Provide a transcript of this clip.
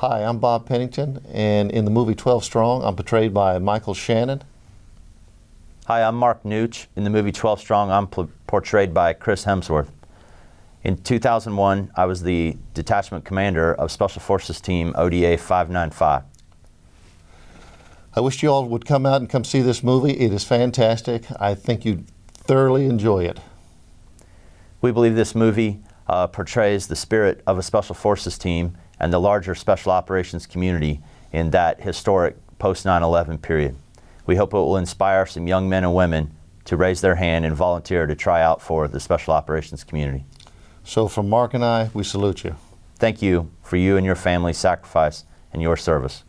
Hi, I'm Bob Pennington, and in the movie 12 Strong, I'm portrayed by Michael Shannon. Hi, I'm Mark Nutsch. In the movie 12 Strong, I'm portrayed by Chris Hemsworth. In 2001, I was the detachment commander of Special Forces Team ODA 595. I wish you all would come out and come see this movie. It is fantastic. I think you'd thoroughly enjoy it. We believe this movie uh, portrays the spirit of a Special Forces team and the larger Special Operations community in that historic post 9 11 period. We hope it will inspire some young men and women to raise their hand and volunteer to try out for the Special Operations community. So, from Mark and I, we salute you. Thank you for you and your family's sacrifice and your service.